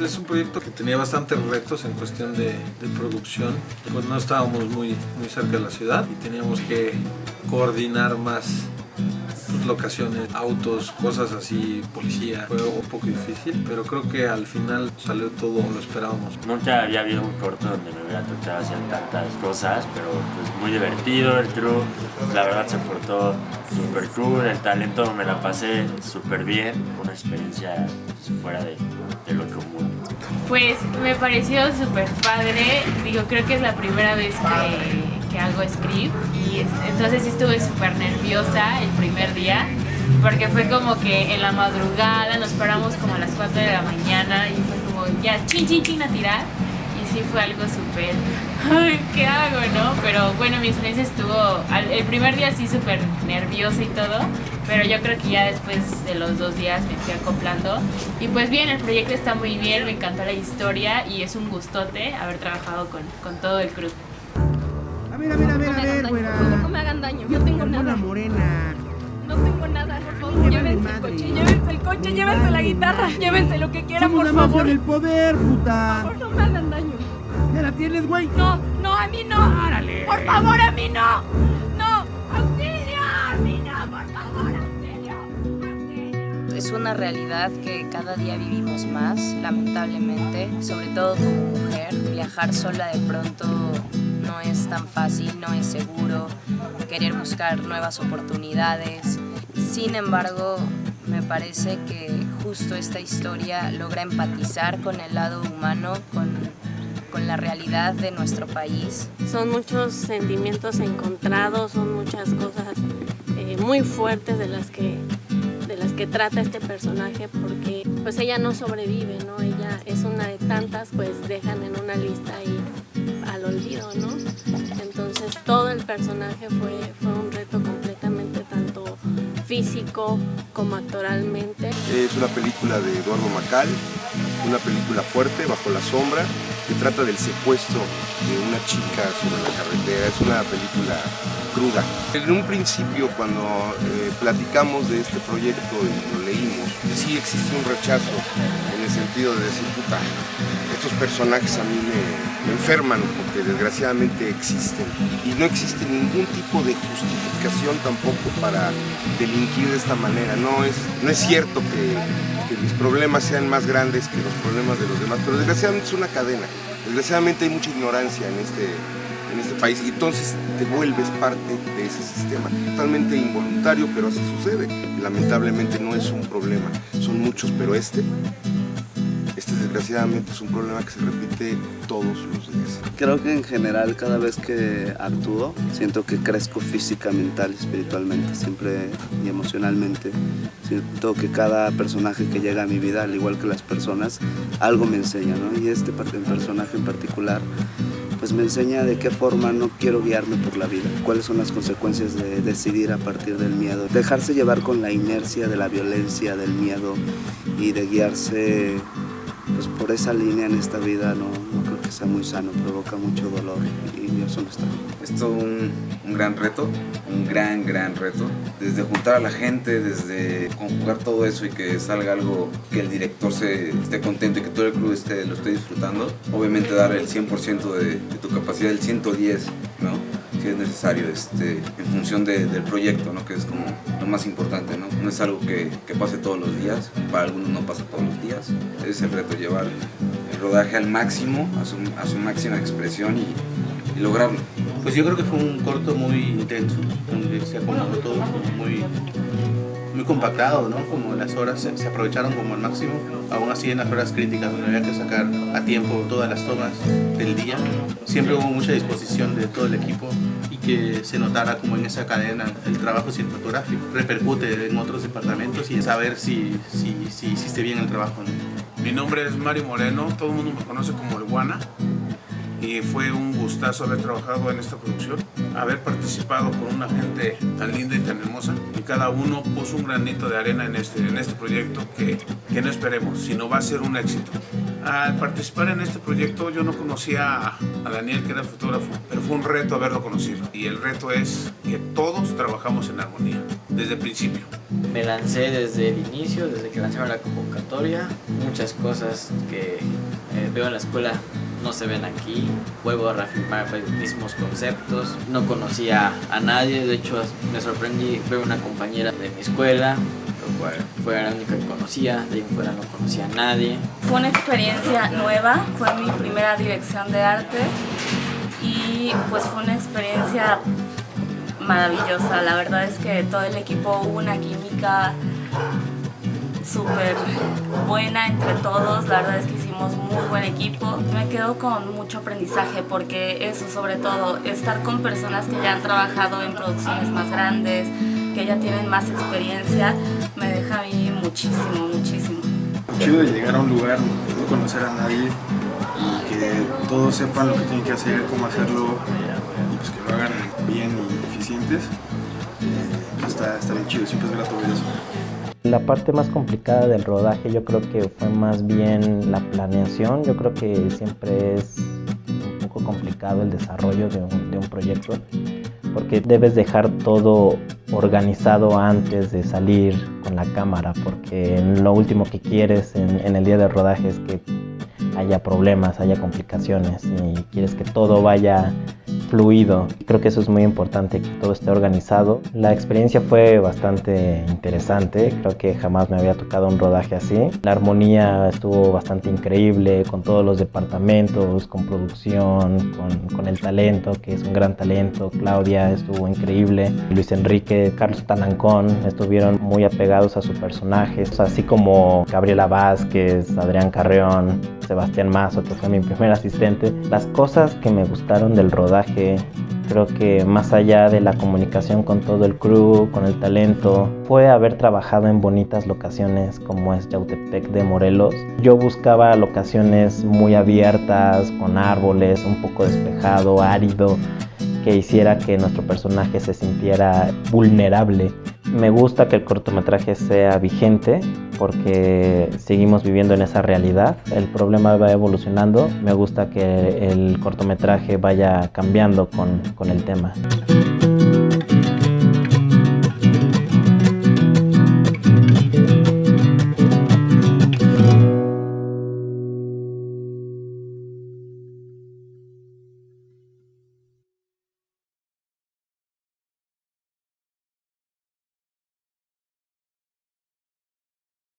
Es un proyecto que tenía bastantes retos en cuestión de, de producción. Pues no estábamos muy, muy cerca de la ciudad y teníamos que coordinar más pues, locaciones, autos, cosas así, policía. Fue un poco difícil, pero creo que al final salió todo lo esperábamos. Nunca había habido un corto donde me hubiera tocado hacer tantas cosas, pero pues muy divertido el crew. La verdad se portó súper cool, el talento me la pasé súper bien. Una experiencia pues, fuera de, de lo común. Pues me pareció súper padre. Digo, creo que es la primera vez que, que hago script y es- entonces sí estuve súper nerviosa el primer día porque fue como que en la madrugada nos paramos como a las 4 de la mañana y fue como ya chin chin chin a tirar y sí fue algo súper, ¿qué hago, no? Pero bueno, mi experiencia estuvo, el primer día sí súper nerviosa y todo, pero yo creo que ya después de los dos días me fui acoplando. Y pues bien, el proyecto está muy bien, me encantó la historia y es un gustote haber trabajado con, con todo el crew. A ver, a ver, a ver, a ver, güera. no me hagan daño, no tengo nada. morena. No tengo nada, por favor. Llévense el coche, llévense el coche, llévense la guitarra, llévense lo que quieran, por favor. del poder, Por puta. favor, no me hagan daño. Ya la tienes, güey. No, no, a mí no. Por favor, a mí no. Es una realidad que cada día vivimos más, lamentablemente, sobre todo como mujer. Viajar sola de pronto no es tan fácil, no es seguro, querer buscar nuevas oportunidades. Sin embargo, me parece que justo esta historia logra empatizar con el lado humano, con, con la realidad de nuestro país. Son muchos sentimientos encontrados, son muchas cosas eh, muy fuertes de las que que trata este personaje porque pues ella no sobrevive, ¿no? Ella es una de tantas, pues dejan en una lista y al olvido, ¿no? Entonces todo el personaje fue, fue un reto completamente tanto físico como actoralmente. Es una película de Eduardo Macal, una película fuerte, bajo la sombra, que trata del secuestro de una chica sobre la carretera. Es una película cruda. En un principio, cuando eh, platicamos de este proyecto y lo leímos, sí existe un rechazo en el sentido de decir, puta, estos personajes a mí me, me enferman porque desgraciadamente existen. Y no existe ningún tipo de justificación tampoco para delinquir de esta manera. No es, no es cierto que, que mis problemas sean más grandes que los problemas de los demás, pero desgraciadamente es una cadena. Desgraciadamente hay mucha ignorancia en este, en este país y entonces te vuelves parte de ese sistema. Totalmente involuntario, pero así sucede. Lamentablemente no es un problema, son muchos, pero este, este desgraciadamente es un problema que se repite todos los días. Creo que en general cada vez que actúo siento que crezco física, mental, espiritualmente, siempre y emocionalmente. Siento que cada personaje que llega a mi vida, al igual que las personas, algo me enseña, ¿no? Y este personaje en particular pues me enseña de qué forma no quiero guiarme por la vida, cuáles son las consecuencias de decidir a partir del miedo, dejarse llevar con la inercia de la violencia, del miedo y de guiarse pues por esa línea en esta vida no, no creo que sea muy sano, provoca mucho dolor y eso no está. Es todo un, un gran reto, un gran, gran reto. Desde juntar a la gente, desde conjugar todo eso y que salga algo que el director se esté contento y que todo el club esté, lo esté disfrutando. Obviamente dar el 100% de, de tu capacidad, el 110, ¿no? Si es necesario, este, en función de- del proyecto, ¿no? Que es como lo más importante, ¿no? No es algo que, que pase todos los días, para algunos no pasa todos los días. Es el reto, llevar el rodaje al máximo, a su, a su máxima expresión y, y lograrlo. Pues yo creo que fue un corto muy intenso, donde se acomodó todo muy, muy compactado, ¿no? Como las horas se, se aprovecharon como al máximo, aún así en las horas críticas donde había que sacar a tiempo todas las tomas del día. Siempre hubo mucha disposición de todo el equipo y que se notara como en esa cadena el trabajo cinematográfico repercute en otros departamentos y saber si, si, si hiciste bien el trabajo, ¿no? Mi nombre es Mario Moreno, todo el mundo me conoce como el Guana. Y fue un gustazo haber trabajado en esta producción, haber participado con una gente tan linda y tan hermosa y cada uno puso un granito de arena en este, en este proyecto que, que no esperemos, sino va a ser un éxito. Al participar en este proyecto yo no conocía a, Daniel que era fotógrafo, pero fue un reto haberlo conocido y el reto es que todos trabajamos en armonía desde el principio. Me lancé desde el inicio, desde que lanzaron la convocatoria, muchas cosas que eh, veo en la escuela no se ven aquí, vuelvo a reafirmar los mismos conceptos, no conocía a nadie, de hecho me sorprendí. Ver una compañera de mi escuela, lo cual fue la única que conocía, de ahí fuera no conocía a nadie. Fue una experiencia nueva, fue mi primera dirección de arte. Y pues fue una experiencia maravillosa, la verdad es que todo el equipo hubo una química súper buena entre todos, la verdad es que equipo. Me quedo con mucho aprendizaje porque eso sobre todo, estar con personas que ya han trabajado en producciones más grandes, que ya tienen más experiencia, me deja a mí muchísimo, muchísimo. Chido de llegar a un lugar, no conocer a nadie y que todos sepan lo que tienen que hacer, cómo hacerlo y pues que lo hagan bien y eficientes. Eh, está, está bien chido, siempre es grato. La parte más complicada del rodaje yo creo que fue más bien la planeación. Yo creo que siempre es un poco complicado el desarrollo de un, proyecto porque debes dejar todo organizado antes de salir con la cámara porque lo último que quieres en, en el día de rodaje es que haya problemas, haya complicaciones y quieres que todo vaya fluido. Creo que eso es muy importante, que todo esté organizado. La experiencia fue bastante interesante, creo que jamás me había tocado un rodaje así. La armonía estuvo bastante increíble con todos los departamentos, con producción, con, con el talento, que es un gran talento. Claudia estuvo increíble, Luis Enrique, Carlos Talancón estuvieron muy apegados a su personaje, así como Gabriela Vázquez, Adrián Carreón, Sebastián Mazo, que fue mi primer asistente. Las cosas que me gustaron del rodaje, creo que más allá de la comunicación con todo el crew, con el talento, fue haber trabajado en bonitas locaciones como es Yautepec de Morelos. Yo buscaba locaciones muy abiertas, con árboles, un poco despejado, árido, que hiciera que nuestro personaje se sintiera vulnerable. Me gusta que el cortometraje sea vigente porque seguimos viviendo en esa realidad. El problema va evolucionando. Me gusta que el cortometraje vaya cambiando con, con el tema.